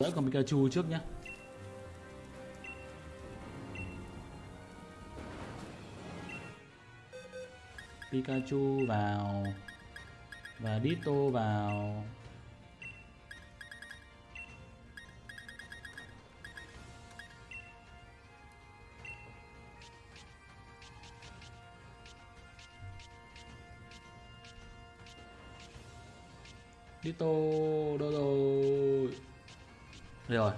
Đỡ con Pikachu trước nhé, Pikachu vào Và Ditto vào. Ditto đâu rồi.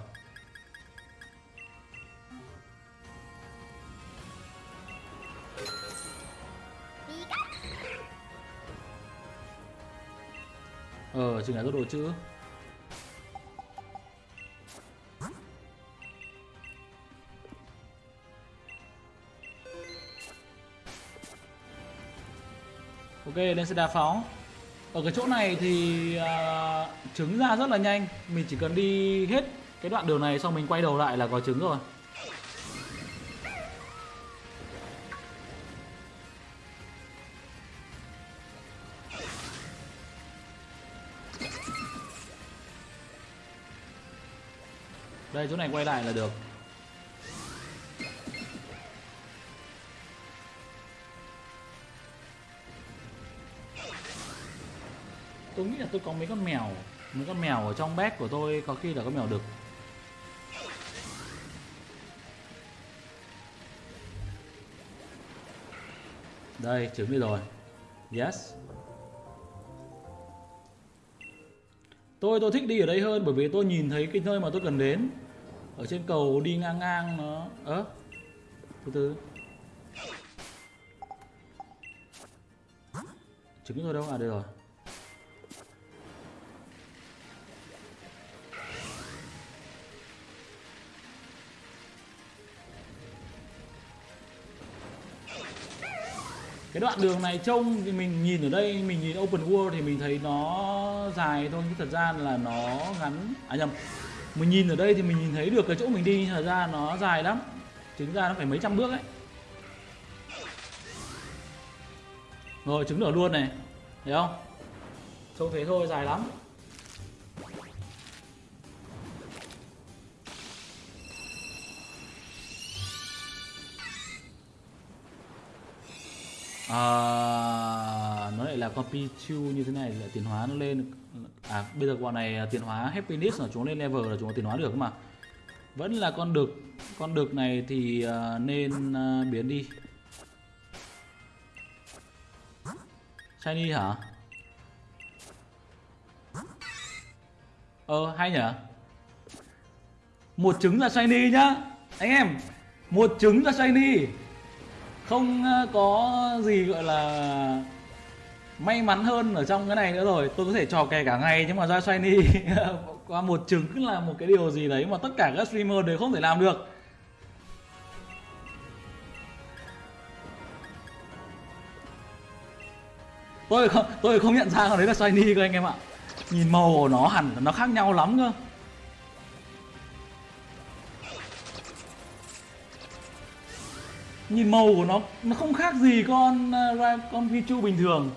Ờ, chừng là rút đồ chữ. Ok, lên xe đá pháo Ở cái chỗ này thì uh, trứng ra rất là nhanh. Mình chỉ cần đi hết cái đoạn đường này xong mình quay đầu lại là có trứng rồi. Đây, chỗ này quay lại là được. Tôi nghĩ là tôi có mấy con mèo, Mấy con mèo ở trong bag của tôi Có khi là có mèo đực. Đây, chuẩn bị rồi. Yes. Tôi tôi thích đi ở đây hơn bởi vì tôi nhìn thấy cái nơi mà tôi cần đến. Ở trên cầu đi ngang ngang nó Ơ Từ từ. Trứng tôi đâu? À đây rồi. Cái đoạn đường này trông thì mình nhìn ở đây, mình nhìn open world thì mình thấy nó dài thôi, nhưng thật ra là nó ngắn. À nhầm, mình nhìn ở đây thì mình nhìn thấy được cái chỗ mình đi, thật ra nó dài lắm. Chính ra nó phải mấy trăm bước ấy. Rồi, trứng nở luôn này. Thấy không? Trông thế thôi, dài lắm. À, nó lại là con Pichu như thế này là tiến hóa nó lên. À bây giờ bọn này à, tiến hóa happiness là chúng lên level là chúng tiến hóa được mà. Vẫn là con đực. Con đực này thì uh, nên uh, biến đi. Shiny hả? Ờ hay nhở? Một trứng là shiny nhá. Anh em một trứng là shiny không ờ, có gì gọi là may mắn hơn ở trong cái này nữa rồi. Tôi có thể trò kè cả ngày nhưng mà ra shiny qua một trứng là một cái điều gì đấy mà tất cả các streamer đều không thể làm được. Tôi không tôi không nhận ra đấy là shiny cơ anh em ạ. Nhìn màu của nó hẳn nó khác nhau lắm cơ. Nhìn màu của nó nó không khác gì con uh, con Pichu bình thường.